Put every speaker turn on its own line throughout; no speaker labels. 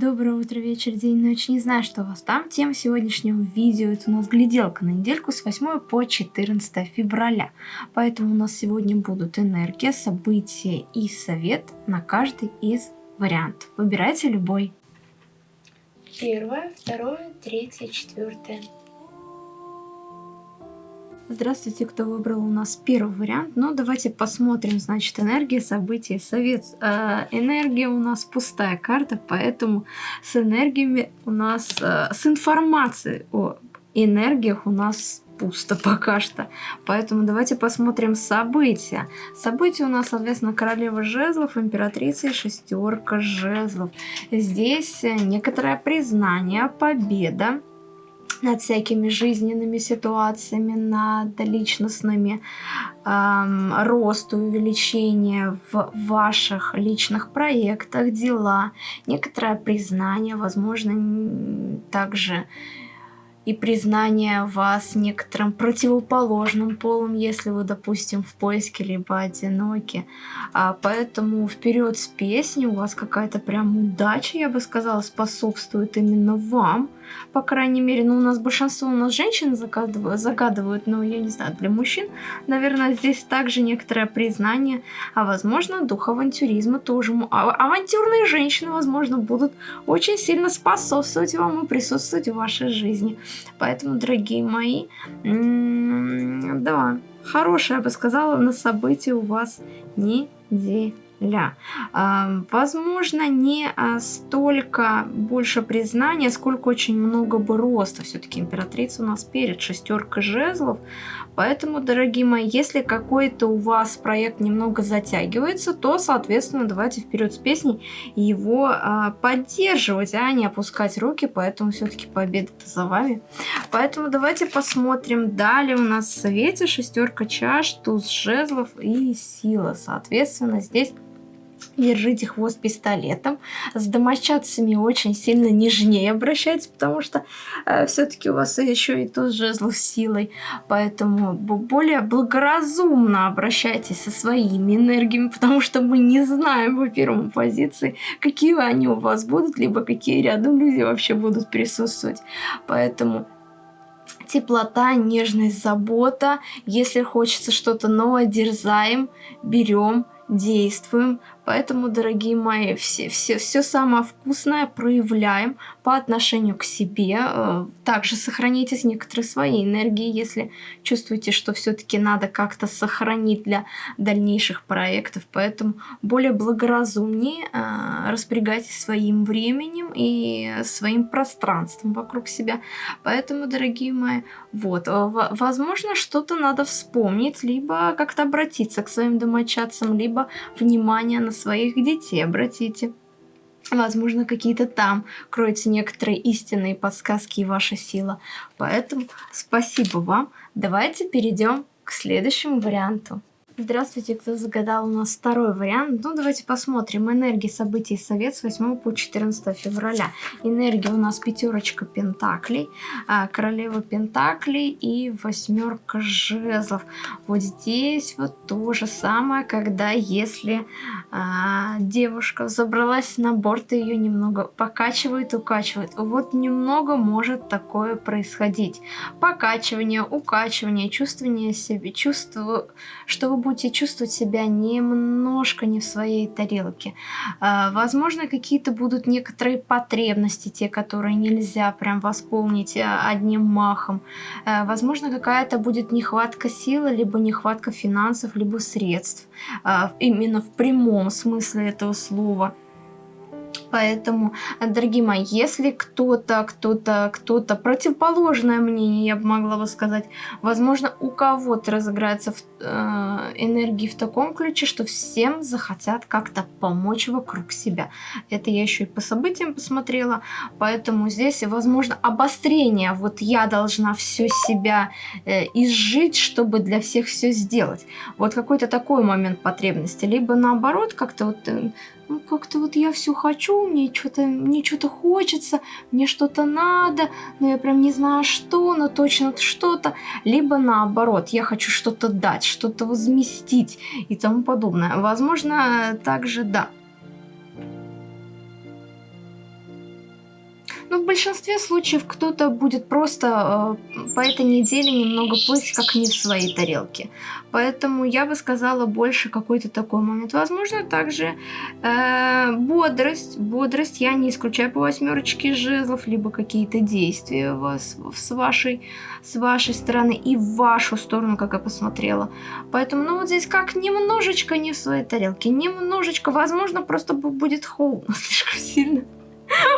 Доброе утро, вечер, день, ночь. Не знаю, что у вас там. Тема сегодняшнего видео это у нас гляделка на недельку с 8 по 14 февраля. Поэтому у нас сегодня будут энергия, события и совет на каждый из вариантов. Выбирайте любой.
Первое, второе, третье, четвертое.
Здравствуйте, кто выбрал у нас первый вариант. Ну, давайте посмотрим, значит, энергия, события, совет. Э, энергия у нас пустая карта, поэтому с энергиями у нас, э, с информацией о энергиях у нас пусто пока что. Поэтому давайте посмотрим события. События у нас, соответственно, королева жезлов, императрица и шестерка жезлов. Здесь некоторое признание, победа над всякими жизненными ситуациями, над личностными, эм, рост, увеличение в ваших личных проектах, дела, некоторое признание, возможно, также и признание вас некоторым противоположным полом, если вы, допустим, в поиске либо одиноки. А поэтому вперед с песней, у вас какая-то прям удача, я бы сказала, способствует именно вам по крайней мере, ну, у нас большинство у нас женщин загадывают, загадывают, но я не знаю, для мужчин, наверное, здесь также некоторое признание, а возможно, дух авантюризма тоже. А авантюрные женщины, возможно, будут очень сильно способствовать вам и присутствовать в вашей жизни. Поэтому, дорогие мои, да, хорошее, я бы сказала, на событии у вас неделя ля. Возможно, не а, столько больше признания, сколько очень много бы роста. Все-таки императрица у нас перед шестеркой жезлов. Поэтому, дорогие мои, если какой-то у вас проект немного затягивается, то, соответственно, давайте вперед с песней его а, поддерживать, а не опускать руки. Поэтому все-таки победа за вами. Поэтому давайте посмотрим. Далее у нас в совете шестерка чаш, туз жезлов и сила. Соответственно, здесь держите хвост пистолетом. С домочадцами очень сильно нежнее обращайтесь, потому что э, все-таки у вас еще и тут жезл силой. Поэтому более благоразумно обращайтесь со своими энергиями, потому что мы не знаем по первому позиции, какие они у вас будут, либо какие рядом люди вообще будут присутствовать. Поэтому теплота, нежность, забота. Если хочется что-то новое, дерзаем, берем, действуем. Поэтому, дорогие мои, все, все, все самое вкусное проявляем по отношению к себе. Э, также сохраните некоторые свои энергии, если чувствуете, что все-таки надо как-то сохранить для дальнейших проектов. Поэтому более благоразумнее э, распорягайтесь своим временем и своим пространством вокруг себя. Поэтому, дорогие мои, вот, э, возможно, что-то надо вспомнить, либо как-то обратиться к своим домочадцам, либо внимание на своих детей обратите. Возможно, какие-то там кроются некоторые истинные подсказки и ваша сила. Поэтому спасибо вам. Давайте перейдем к следующему варианту. Здравствуйте, кто загадал у нас второй вариант. Ну, давайте посмотрим. Энергии событий совет с 8 по 14 февраля. Энергия у нас пятерочка пентаклей, а, королева пентаклей и восьмерка жезлов. Вот здесь вот то же самое, когда если а, девушка забралась на борт и ее немного покачивает, укачивает. Вот немного может такое происходить. Покачивание, укачивание, чувствование себе, чувство, что вы будете чувствовать себя немножко не в своей тарелке. А, возможно, какие-то будут некоторые потребности, те, которые нельзя прям восполнить а, одним махом. А, возможно, какая-то будет нехватка силы, либо нехватка финансов, либо средств. Именно в прямом смысле этого слова. Поэтому, дорогие мои, если кто-то, кто-то, кто-то противоположное мнение, я бы могла бы сказать, возможно, у кого-то разыграется в, э, энергии в таком ключе, что всем захотят как-то помочь вокруг себя. Это я еще и по событиям посмотрела, поэтому здесь, возможно, обострение. Вот я должна все себя э, изжить, чтобы для всех все сделать. Вот какой-то такой момент потребности. Либо наоборот, как-то вот э, ну, как-то вот я все хочу, мне что-то мне что-то хочется, мне что-то надо, но я прям не знаю что, но точно что-то. Либо наоборот, я хочу что-то дать, что-то возместить и тому подобное. Возможно, также да. Ну, в большинстве случаев кто-то будет просто э, по этой неделе немного плыть, как не в своей тарелке. Поэтому я бы сказала больше какой-то такой момент. Возможно, также э, бодрость. Бодрость я не исключаю по восьмерочке жезлов, либо какие-то действия вас с вашей, с вашей стороны и в вашу сторону, как я посмотрела. Поэтому, ну вот здесь как немножечко не в своей тарелке, немножечко, возможно, просто будет холодно слишком сильно.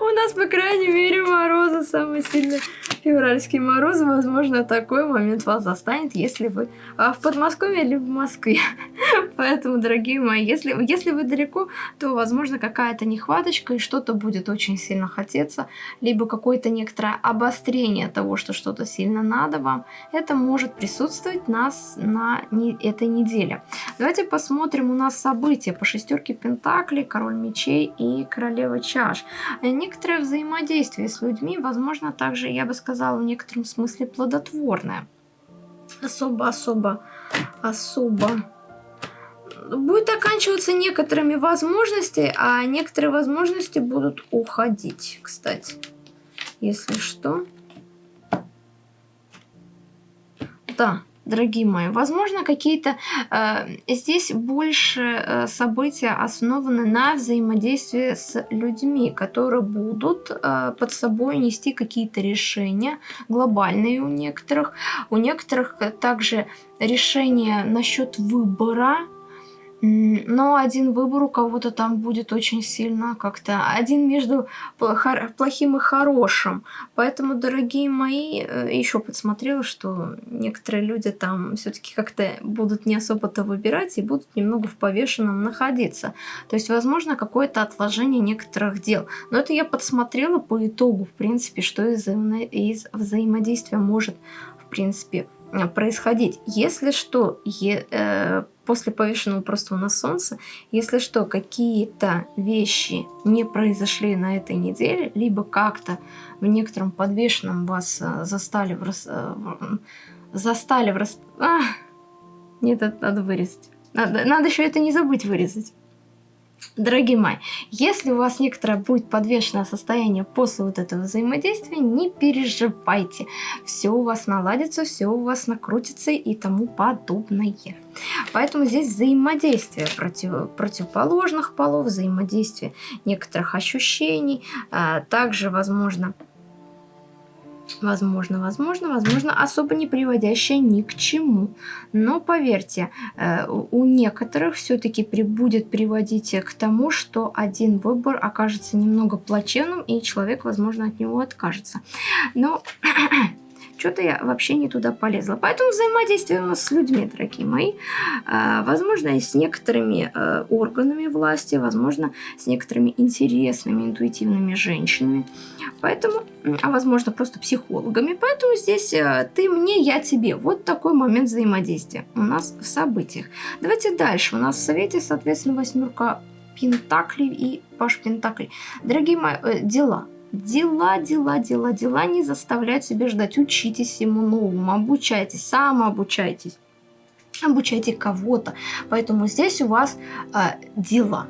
У нас, по крайней мере, морозы самые сильные. Февральские морозы, возможно, такой момент вас застанет, если вы а, в Подмосковье или в Москве. Поэтому, дорогие мои, если, если вы далеко, то, возможно, какая-то нехваточка и что-то будет очень сильно хотеться, либо какое-то некоторое обострение того, что что-то сильно надо вам. Это может присутствовать нас на не, этой неделе. Давайте посмотрим у нас события по шестерке Пентаклей, Король Мечей и Королева Чаш. Некоторое взаимодействие с людьми, возможно, также, я бы сказала, в некотором смысле плодотворное. Особо-особо, особо будет оканчиваться некоторыми возможностями, а некоторые возможности будут уходить, кстати. Если что. Да, дорогие мои. Возможно, какие-то э, здесь больше э, события основаны на взаимодействии с людьми, которые будут э, под собой нести какие-то решения глобальные у некоторых. У некоторых также решения насчет выбора но один выбор у кого-то там будет очень сильно как-то... Один между плохим и хорошим. Поэтому, дорогие мои, э, еще подсмотрела, что некоторые люди там все-таки как-то будут не особо-то выбирать и будут немного в повешенном находиться. То есть, возможно, какое-то отложение некоторых дел. Но это я подсмотрела по итогу, в принципе, что из, взаимо из взаимодействия может, в принципе, происходить. Если что, е, э, после повешенного просто у нас солнце, если что, какие-то вещи не произошли на этой неделе, либо как-то в некотором подвешенном вас э, застали в рас... Э, застали в рас... А! Нет, это надо вырезать. Надо, надо еще это не забыть вырезать. Дорогие мои, если у вас некоторое будет подвешенное состояние после вот этого взаимодействия, не переживайте. Все у вас наладится, все у вас накрутится и тому подобное. Поэтому здесь взаимодействие против, противоположных полов, взаимодействие некоторых ощущений, а также, возможно, Возможно, возможно, возможно, особо не приводящая ни к чему. Но поверьте, э, у некоторых все-таки будет приводить к тому, что один выбор окажется немного плачевным, и человек, возможно, от него откажется. Но что-то я вообще не туда полезла. Поэтому взаимодействие у нас с людьми, дорогие мои. А, возможно, и с некоторыми э, органами власти, возможно, с некоторыми интересными, интуитивными женщинами. Поэтому, а возможно, просто психологами. Поэтому здесь э, ты мне, я тебе. Вот такой момент взаимодействия у нас в событиях. Давайте дальше. У нас в совете, соответственно, восьмерка Пентаклей и Паш Пентаклей. Дорогие мои, э, дела Дела, дела, дела, дела не заставляют себя ждать. Учитесь всему новому, обучайтесь, самообучайтесь. Обучайте кого-то. Поэтому здесь у вас э, дела.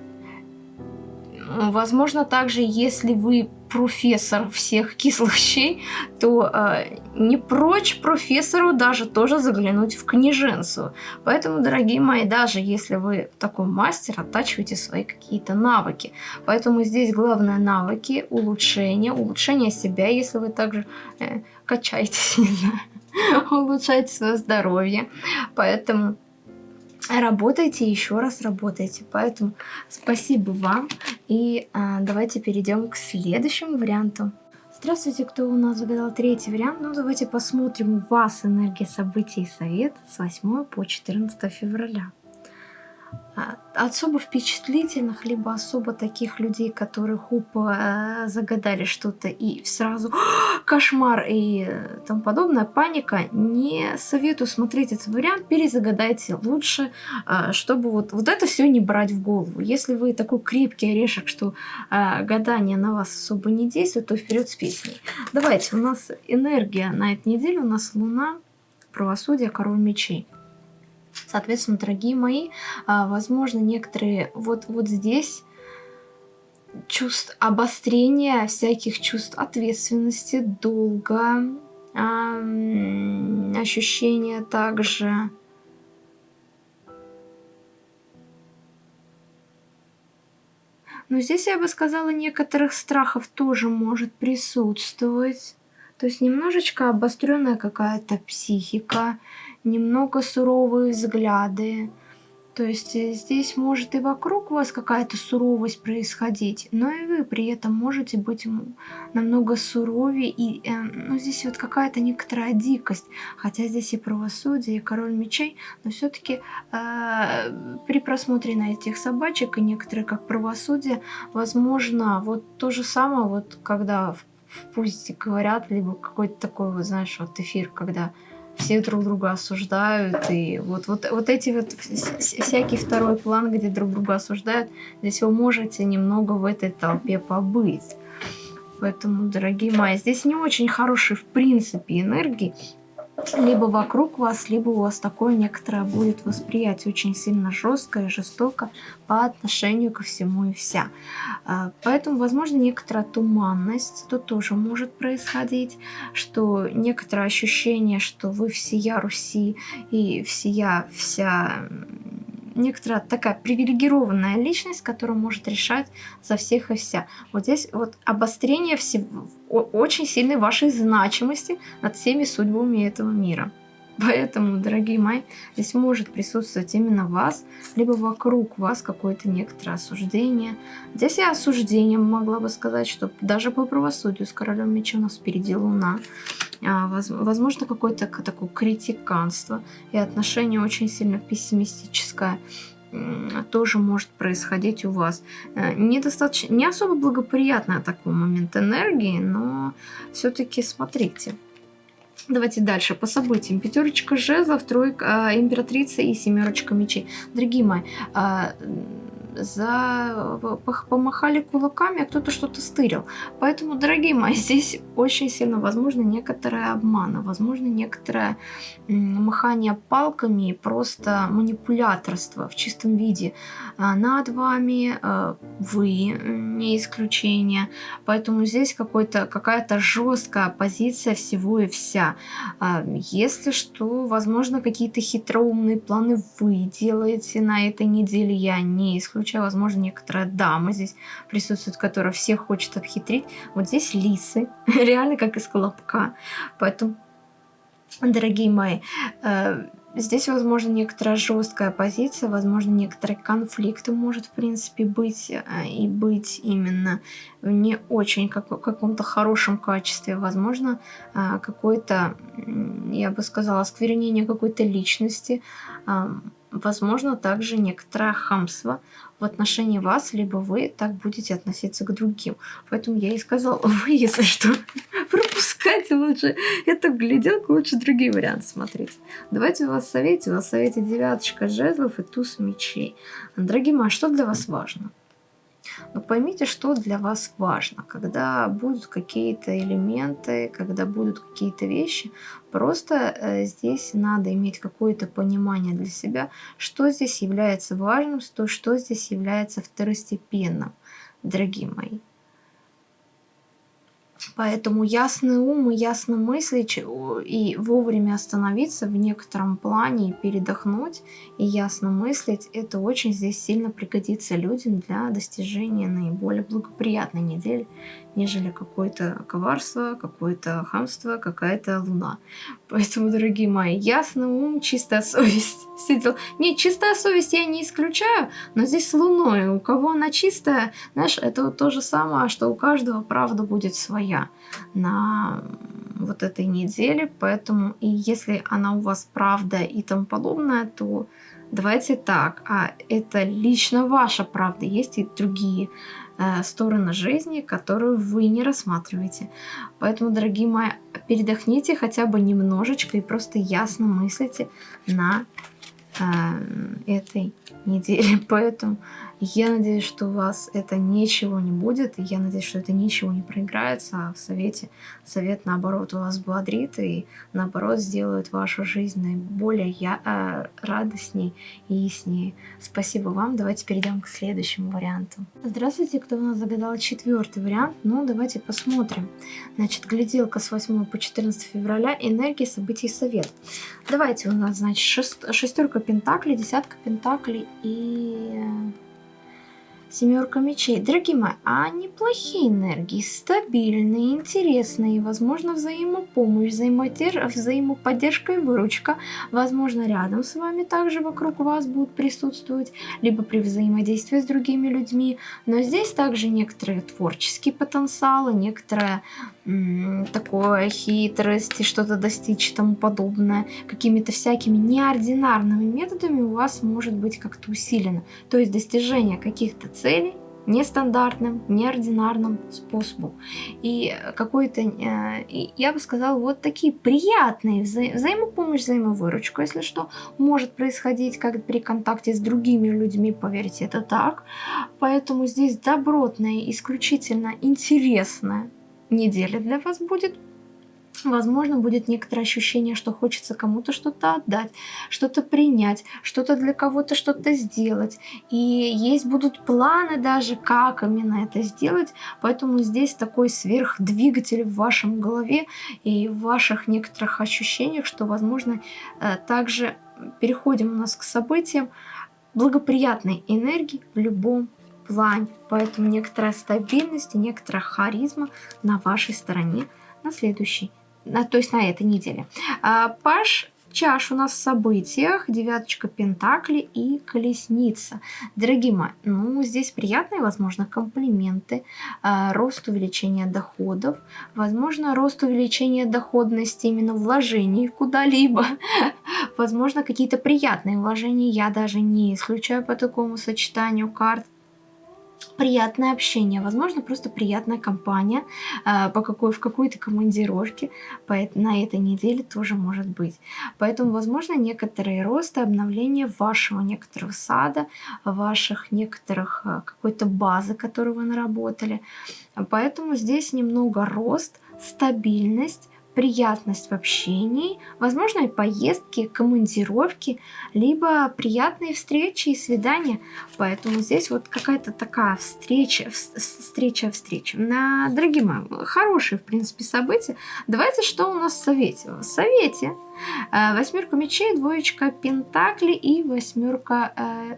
Возможно, также, если вы профессор всех кислых щей, то э, не прочь профессору даже тоже заглянуть в книженцу. Поэтому, дорогие мои, даже если вы такой мастер, оттачивайте свои какие-то навыки. Поэтому здесь главное навыки, улучшение, улучшение себя, если вы также э, качаетесь, не знаю, улучшайте свое здоровье. Поэтому работайте, еще раз работайте. Поэтому спасибо вам. И а, давайте перейдем к следующему варианту. Здравствуйте, кто у нас загадал третий вариант. Ну, давайте посмотрим у вас энергия событий и совет с 8 по 14 февраля. А, особо впечатлительных, либо особо таких людей, которые хупа э, загадали что-то и сразу кошмар и тому подобное, паника, не советую смотреть этот вариант, перезагадайте лучше, э, чтобы вот, вот это все не брать в голову. Если вы такой крепкий орешек, что э, гадание на вас особо не действует, то вперед с песней. Давайте, у нас энергия на этой неделе, у нас Луна, правосудие, король мечей. Соответственно, дорогие мои, а, возможно, некоторые вот, вот здесь чувств обострения всяких чувств ответственности, долга, ощущения также Но здесь я бы сказала, некоторых страхов тоже может присутствовать. То есть немножечко обостренная какая-то психика, немного суровые взгляды, то есть э, здесь может и вокруг вас какая-то суровость происходить, но и вы при этом можете быть намного суровее. И э, ну, здесь вот какая-то некоторая дикость. Хотя здесь и правосудие, и король мечей, но все-таки э, при просмотре на этих собачек и некоторые как правосудие, возможно, вот то же самое, вот когда в, в пусть говорят, либо какой-то такой, вот знаешь, вот эфир, когда все друг друга осуждают, и вот, вот, вот эти вот всякий второй план, где друг друга осуждают, здесь вы можете немного в этой толпе побыть. Поэтому, дорогие мои, здесь не очень хорошие в принципе энергии, либо вокруг вас, либо у вас такое некоторое будет восприятие очень сильно жесткое, жестоко по отношению ко всему и вся. А, поэтому, возможно, некоторая туманность тут тоже может происходить, что некоторое ощущение, что вы всея Руси и всея вся некоторая такая привилегированная личность, которая может решать за всех и вся. Вот здесь вот обострение всего, очень сильной вашей значимости над всеми судьбами этого мира. Поэтому, дорогие мои, здесь может присутствовать именно вас, либо вокруг вас какое-то некоторое осуждение. Здесь я осуждением могла бы сказать, что даже по правосудию с королем меча у нас впереди луна. А, возможно, какое-то такое критиканство и отношение очень сильно пессимистическое тоже может происходить у вас. Э, недостаточно, не особо благоприятный такой момент энергии, но все-таки смотрите. Давайте дальше по событиям. Пятерочка жезлов, тройка, э, императрица и семерочка мечей. Дорогие мои, э, за... помахали кулаками, а кто-то что-то стырил. Поэтому, дорогие мои, здесь очень сильно возможно некоторое обмана, возможно некоторое махание палками просто манипуляторство в чистом виде а, над вами, а, вы не исключение. Поэтому здесь какая-то жесткая позиция всего и вся. А, если что, возможно, какие-то хитроумные планы вы делаете на этой неделе, я не исключаю случае, возможно, некоторая дама здесь присутствует, которая всех хочет обхитрить. Вот здесь лисы, реально как из колобка. Поэтому, дорогие мои, э, Здесь, возможно, некоторая жесткая позиция, возможно, некоторые конфликты может, в принципе, быть э, и быть именно в не очень как, каком-то хорошем качестве. Возможно, э, какое-то, я бы сказала, осквернение какой-то личности, возможно, также некоторое хамство в отношении вас, либо вы так будете относиться к другим. Поэтому я и сказала, вы, если что, пропускайте лучше эту гляделку, лучше другие варианты смотрите. Давайте у вас совете, у вас совете девяточка жезлов и туз мечей. Дорогие мои, а что для вас важно? Но поймите, что для вас важно, когда будут какие-то элементы, когда будут какие-то вещи. Просто э, здесь надо иметь какое-то понимание для себя, что здесь является важным, что, что здесь является второстепенным, дорогие мои. Поэтому ясный ум и ясно мыслить и вовремя остановиться в некотором плане и передохнуть и ясно мыслить, это очень здесь сильно пригодится людям для достижения наиболее благоприятной недели нежели какое-то коварство, какое-то хамство, какая-то луна. Поэтому, дорогие мои, ясный ум, чистая совесть. Сидел. Не, чистая совесть я не исключаю, но здесь с луной. У кого она чистая, знаешь, это вот то же самое, что у каждого правда будет своя на вот этой неделе. Поэтому и если она у вас правда и тому подобное, то давайте так. А это лично ваша правда. Есть и другие э, стороны жизни, которую вы не рассматриваете. Поэтому, дорогие мои, передохните хотя бы немножечко и просто ясно мыслите на этой неделе. Поэтому Я надеюсь, что у вас это ничего не будет, и я надеюсь, что это ничего не проиграется, а в совете совет, наоборот, вас бодрит и, наоборот, сделает вашу жизнь наиболее я, э, радостней и яснее. Спасибо вам. Давайте перейдем к следующему варианту. Здравствуйте, кто у нас загадал четвертый вариант. Ну, давайте посмотрим. Значит, гляделка с 8 по 14 февраля, энергия, событий, совет. Давайте у нас, значит, шест, шестерка пентаклей, десятка пентаклей и Семерка мечей. Дорогие мои, а неплохие энергии, стабильные, интересные, возможно, взаимопомощь, взаимоподдержка и выручка. Возможно, рядом с вами также вокруг вас будут присутствовать, либо при взаимодействии с другими людьми. Но здесь также некоторые творческие потенциалы, некоторая такое хитрости, что-то достичь и тому подобное, какими-то всякими неординарными методами у вас может быть как-то усилено. То есть достижение каких-то целей нестандартным, неординарным способом. И какой-то, э, я бы сказала, вот такие приятные вза взаимопомощь, взаимовыручка, если что, может происходить как при контакте с другими людьми, поверьте, это так. Поэтому здесь добротная, исключительно интересная неделя для вас будет. Возможно, будет некоторое ощущение, что хочется кому-то что-то отдать, что-то принять, что-то для кого-то что-то сделать. И есть будут планы даже, как именно это сделать. Поэтому здесь такой сверхдвигатель в вашем голове и в ваших некоторых ощущениях, что, возможно, э, также переходим у нас к событиям благоприятной энергии в любом плане. Поэтому некоторая стабильность и некоторая харизма на вашей стороне на следующий, то есть на этой неделе. А, Паш чаш у нас в событиях, девяточка пентаклей и колесница. Дорогие мои, ну здесь приятные, возможно, комплименты, э, рост увеличения доходов, возможно, рост увеличения доходности именно вложений куда-либо, возможно, какие-то приятные вложения, я даже не исключаю по такому сочетанию карт приятное общение, возможно, просто приятная компания э, по какой, в какой-то командировке по, на этой неделе тоже может быть. Поэтому, возможно, некоторые росты, обновления вашего некоторого сада, ваших некоторых э, какой-то базы, которую вы наработали. Поэтому здесь немного рост, стабильность, приятность в общении, возможно и поездки, командировки, либо приятные встречи и свидания. Поэтому здесь вот какая-то такая встреча, встреча, встреча. На, дорогие мои, хорошие, в принципе, события. Давайте, что у нас в совете? В совете восьмерка мечей, двоечка пентаклей и восьмерка, э,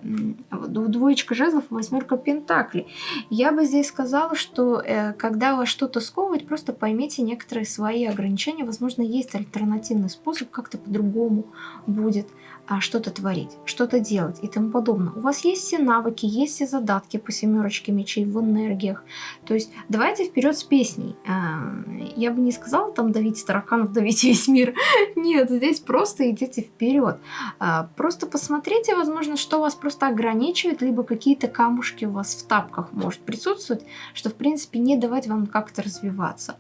двоечка жезлов и восьмерка пентаклей. Я бы здесь сказала, что э, когда вас что-то сковывает, просто поймите некоторые свои ограничения. Возможно, есть альтернативный способ, как-то по-другому будет а, что-то творить, что-то делать и тому подобное. У вас есть все навыки, есть все задатки по семерочке мечей в энергиях. То есть давайте вперед с песней. Я бы не сказала там давить тараканов, давить весь мир. Нет, нет, здесь просто идите вперед. А, просто посмотрите, возможно, что вас просто ограничивает, либо какие-то камушки у вас в тапках может присутствовать, что, в принципе, не давать вам как-то развиваться.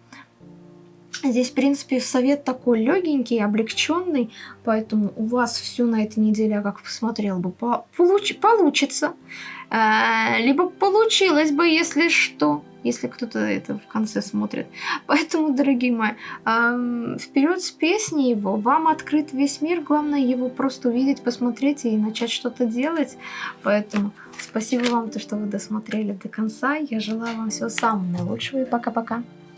Здесь, в принципе, совет такой легенький, облегченный, поэтому у вас все на этой неделе, я как посмотрел бы, по получ получится. А, либо получилось бы, если что если кто-то это в конце смотрит. Поэтому, дорогие мои, э, вперед с песней его, вам открыт весь мир, главное его просто увидеть, посмотреть и начать что-то делать. Поэтому спасибо вам, то, что вы досмотрели до конца. Я желаю вам всего самого наилучшего и пока-пока.